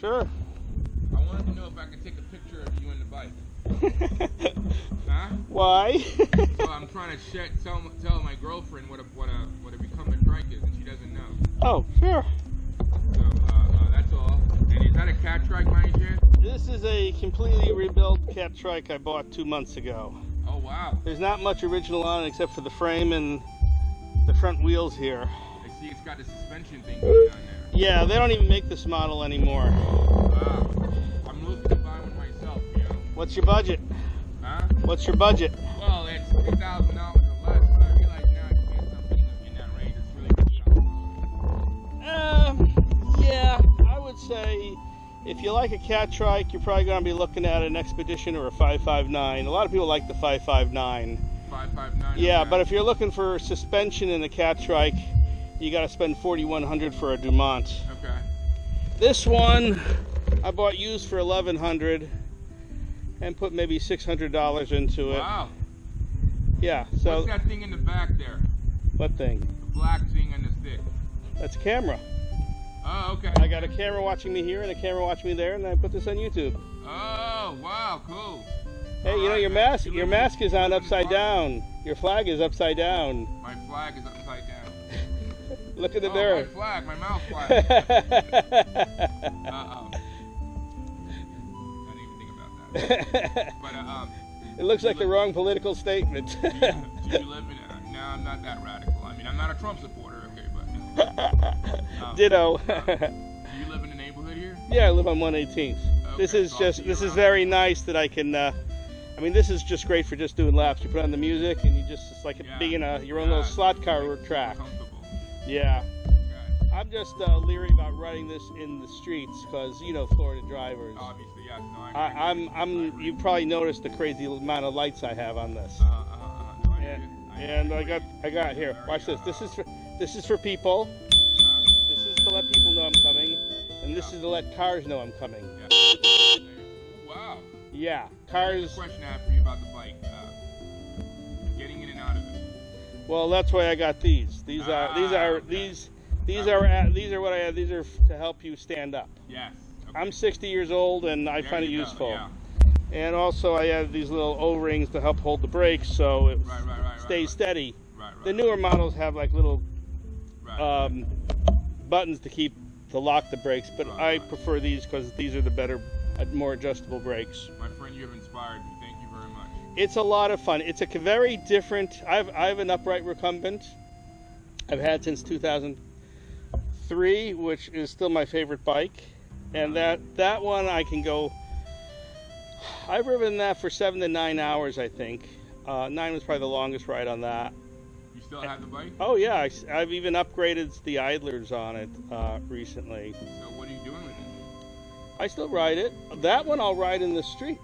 Sure. I wanted to know if I could take a picture of you and the bike. Huh? Why? So I'm trying to sh- tell tell my girlfriend what a what a what a recumbent trike is, and she doesn't know. oh, sure. So uh, uh, that's all. And is that a Catrike, by? This is a completely rebuilt Catrike I bought two months ago. Oh wow! There's not much original on it except for the frame and the front wheels here. I see it's got the suspension thing going on there. Yeah, they don't even make this model anymore. Wow. I'm looking to buy one myself. You know? What's your budget? Huh? What's your budget? Well, it's two thousand dollars or less, but I realize now if you get something in that range, it's really good. Um, yeah, I would say if you like a Catrike, you're probably going to be looking at an Expedition or a 559. A lot of people like the 559. Five five nine. Yeah, okay. but if you're looking for suspension in a Catrike, you got to spend 4100 for a Dumont. Okay. This one I bought used for 1100 and put maybe $600 into it. Wow. Yeah, so What's that thing in the back there? what thing? The black thing on the stick. That's a camera. Oh, okay. I got a camera watching me here and a camera watching me there, and I put this on YouTube. Oh, wow, cool. Hey, you know your mask your mask is on upside down. Your flag is upside down. My flag is. Look at the oh, mirror. my flag, my mouth flag. Uh-oh. I didn't even think about that. But, uh, um, it looks like the wrong political statement. do you, do you live in a, no, I'm not that radical. I mean, I'm not a Trump supporter, okay, but. Um, Ditto. do you live in the neighborhood here? yeah, I live on 118th. This is so just this is very nice that I can uh I mean this is just great for just doing laps. You put on the music and you just it's like Yeah. being a your own Yeah, little slot car track. Yeah. Okay. I'm just uh, leery about running this in the streets because you know Florida drivers. Obviously, yes. No, I I, I'm. I'm you probably noticed the crazy amount of lights I have on this. Uh, uh, uh, no, I And. I and I got I got here. Watch this. This uh, is for this is for people. Huh? This is to let people know I'm coming, and this is to let cars know I'm coming. Yeah. Wow. Yeah, cars. a question I have for you about the bike. Well, that's why I got these. These are these Ah, are okay. these these are uh, these are what I have. These are to help you stand up. Yes. Okay. I'm 60 years old and I There find it useful. Yeah. And also I have these little O-rings to help hold the brakes so it Right, right, right, stays steady. Right, right. The newer models have like little right. um, buttons to keep to lock the brakes, but I prefer these because these are the better, uh, more adjustable brakes. My friend, you have inspired me. It's a lot of fun. It's a very different. I've I have an upright recumbent. I've had since 2003, which is still my favorite bike, and that that one I can go. I've ridden that for seven to nine hours, I think. Uh, nine was probably the longest ride on that. You still have the bike? Oh yeah, I, have even upgraded the idlers on it uh, recently. So what are you doing with it? I still ride it. That one I'll ride in the street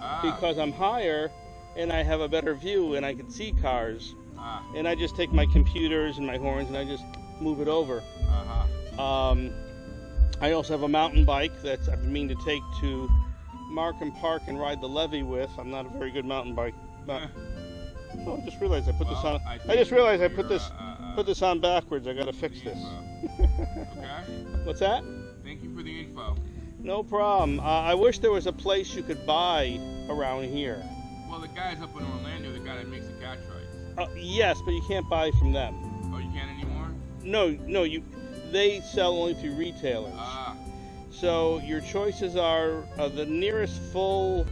Ah, because I'm higher and I have a better view and I can see cars. ah, And I just take my computers and my horns and I just move it over. uh-huh. Um, I also have a mountain bike that I've been meaning to take to Markham Park and ride the levee with. I'm not a very good mountain bike. But, oh, I just realized I put this on. I I just realized I put this uh, uh, put this on backwards. I gotta fix this. Okay. What's that? Thank you for the info. No problem. Uh, I wish there was a place you could buy around here. Guy's up in Orlando, the guy that makes the Catrikes. Uh, yes, but you can't buy from them. Oh, you can't anymore? No, no, you. They sell only through retailers. Ah, So your choices are uh, the nearest full,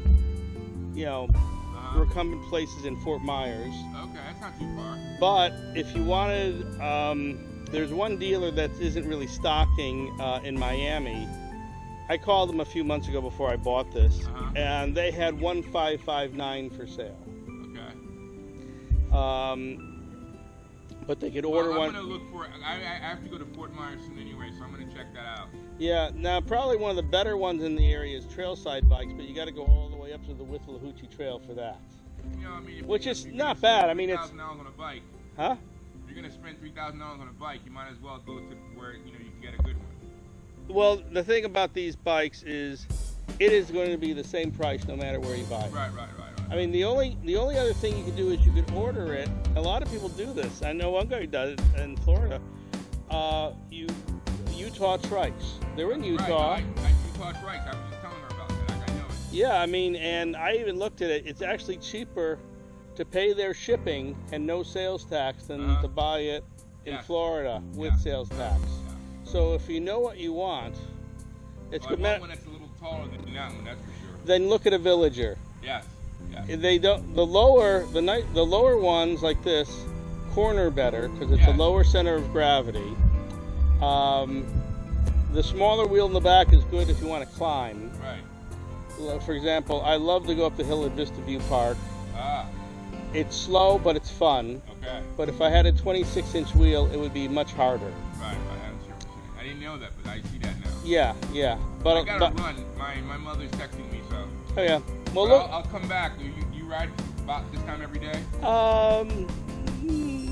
you know, uh-huh. recumbent places in Fort Myers. Okay, that's not too far. But if you wanted, um, there's one dealer that isn't really stocking uh, in Miami. I called them a few months ago before I bought this, Uh-huh. and they had one five five nine for sale. Okay. Um, but they could order well, I'm one. gonna look for. I, I have to go to Fort Myers soon anyway, so I'm gonna check that out. Yeah, now probably one of the better ones in the area is Trailside bikes, but you got to go all the way up to the Withlacoochee Trail for that. You know, I mean, Which is not bad. I mean, it's- $3,000 on a bike. Huh? If you're gonna spend three thousand dollars on a bike, you might as well go to where you know you can get a good one. Well, the thing about these bikes is it is going to be the same price no matter where you buy it. Right, right, right, right. I mean, the only the only other thing you can do is you could order it. A lot of people do this. I know one guy does it in Florida. Uh, you Utah trikes. They're in Right, Utah. I, I do Plush Rights. I was just telling her about that. Like, I know it. Yeah, I mean, and I even looked at it. It's actually cheaper to pay their shipping and no sales tax than Uh-huh. to buy it in Yes. Florida with Yeah. sales tax. So if you know what you want, it's Well, I good. want one that's a little taller than that one. That's for sure. then look at a villager. Yes. Yes. They don't. The lower the night the lower ones like this corner better because it's Yeah. a lower center of gravity. Um, the smaller wheel in the back is good if you want to climb. Right. For example, I love to go up the hill at Vista View Park. Ah. It's slow, but it's fun. Okay. But if I had a 26 inch wheel, it would be much harder. Right. I, am sure. I didn't know that, but I see that now. Yeah, yeah. But, I gotta but run. My my mother's texting me, so. oh yeah. Well, look. I'll, I'll come back. You, you ride about this time every day? Um,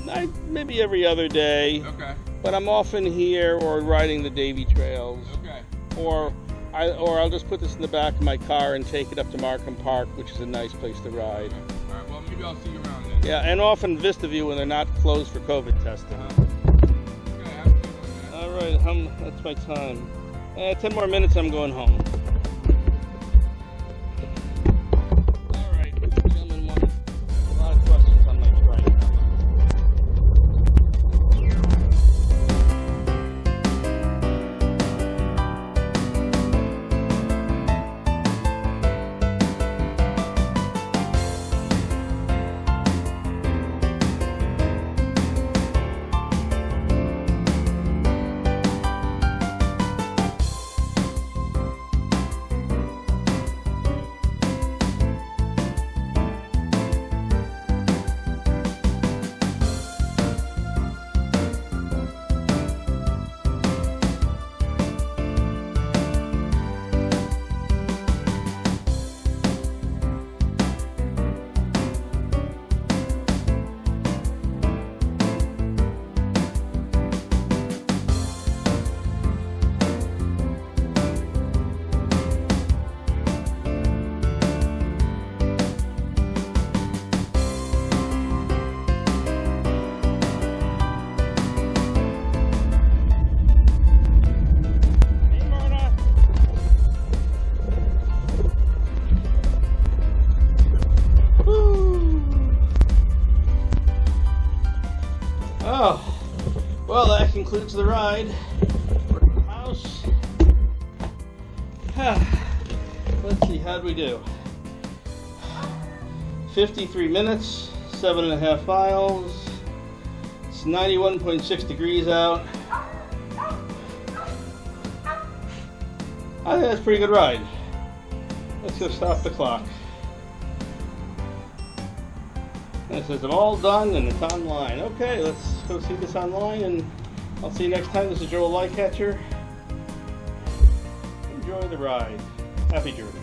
I, maybe every other day, Okay. but I'm often here or riding the Davie trails, Okay. or I or I'll just put this in the back of my car and take it up to Markham Park, which is a nice place to ride. Okay. All right. Well, maybe I'll see you around then. Yeah, and often Vista View when they're not closed for COVID testing. Uh-huh. Hum, that's my time. Uh, Ten more minutes, I'm going home. Concludes the ride. House. Let's see, how'd we do? 53 minutes, seven and a half miles. It's 91.6 degrees out. I think that's a pretty good ride. Let's go stop the clock. And it says all done and it's online. Okay, let's go see this online and I'll see you next time. This is Joel Lightcatcher. Enjoy the ride. Happy journeys.